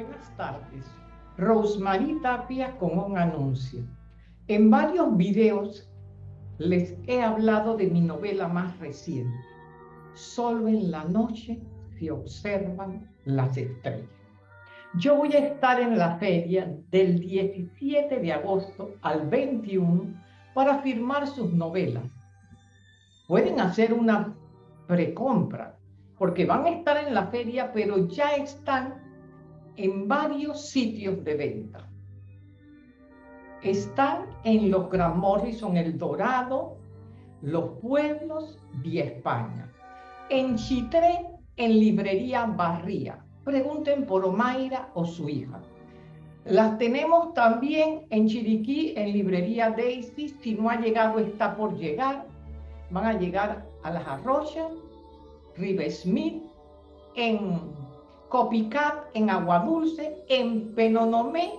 Buenas tardes. Rosemary Tapia con un anuncio. En varios videos les he hablado de mi novela más reciente. Solo en la noche se observan las estrellas. Yo voy a estar en la feria del 17 de agosto al 21 para firmar sus novelas. Pueden hacer una precompra porque van a estar en la feria, pero ya están en varios sitios de venta. Están en los Gran Morrison El Dorado, Los Pueblos y España. En Chitré, en Librería Barría. Pregunten por Omaira o su hija. Las tenemos también en Chiriquí, en Librería Daisy. Si no ha llegado, está por llegar. Van a llegar a Las Arrochas, River Smith, en Copycat, en Agua Dulce, en Penonomé.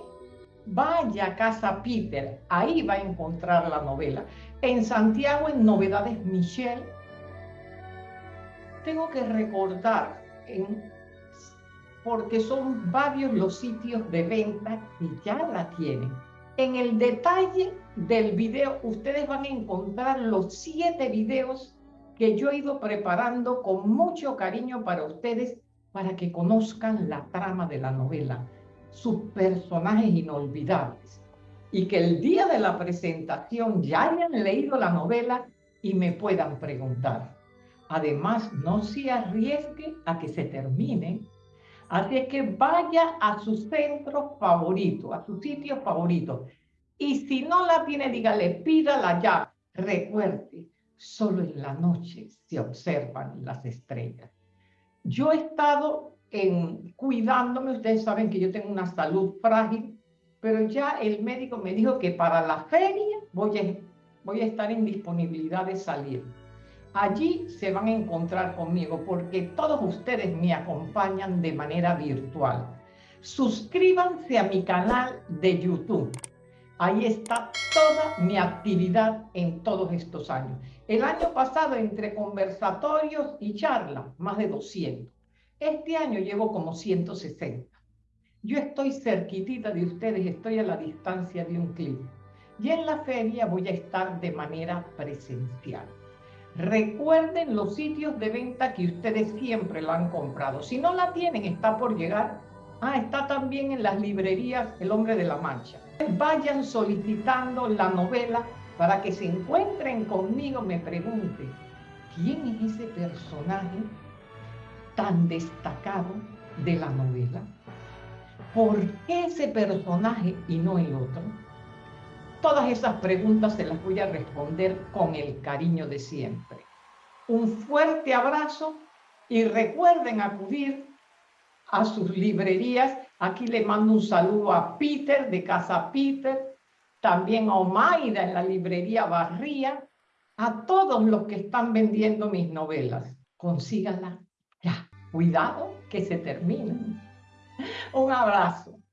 Vaya a Casa Peter, ahí va a encontrar la novela. En Santiago, en Novedades Michelle. Tengo que recordar, porque son varios los sitios de venta que ya la tienen. En el detalle del video, ustedes van a encontrar los siete videos que yo he ido preparando con mucho cariño para ustedes, para que conozcan la trama de la novela, sus personajes inolvidables, y que el día de la presentación ya hayan leído la novela y me puedan preguntar. Además, no se arriesgue a que se termine. Así que vaya a su centro favorito, a su sitio favorito. Y si no la tiene, dígale, pídala ya. Recuerde, solo en la noche se observan las estrellas. Yo he estado cuidándome, ustedes saben que yo tengo una salud frágil, pero ya el médico me dijo que para la feria voy a, voy a estar en disponibilidad de salir. Allí se van a encontrar conmigo porque todos ustedes me acompañan de manera virtual. Suscríbanse a mi canal de YouTube. Ahí está toda mi actividad en todos estos años. El año pasado, entre conversatorios y charlas, más de 200. Este año llevo como 160. Yo estoy cerquitita de ustedes, estoy a la distancia de un clic. Y en la feria voy a estar de manera presencial. Recuerden los sitios de venta que ustedes siempre la han comprado. Si no la tienen, está por llegar. Ah, está también en las librerías El Hombre de la Mancha vayan solicitando la novela para que se encuentren conmigo, me pregunten, ¿quién es ese personaje tan destacado de la novela? ¿Por qué ese personaje y no el otro? Todas esas preguntas se las voy a responder con el cariño de siempre. Un fuerte abrazo y recuerden acudir a sus librerías. Aquí le mando un saludo a Peter de Casa Peter, también a Omaida en la librería Barría, a todos los que están vendiendo mis novelas. Consíganla ya. Cuidado que se terminen. Un abrazo.